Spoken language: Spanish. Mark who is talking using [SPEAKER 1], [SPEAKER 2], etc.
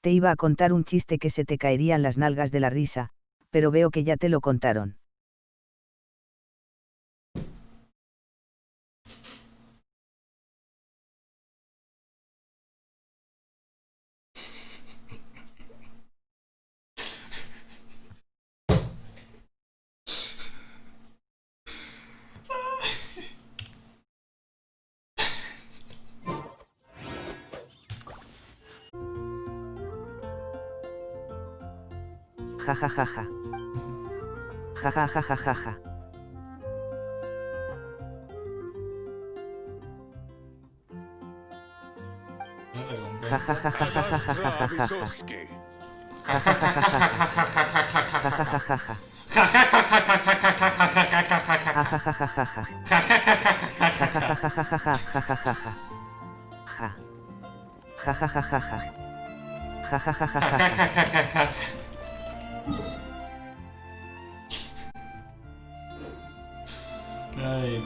[SPEAKER 1] te iba a contar un chiste que se te caerían las nalgas de la risa, pero veo que ya te lo contaron. jajajaja. Jajajajaja. Ja.
[SPEAKER 2] Ay.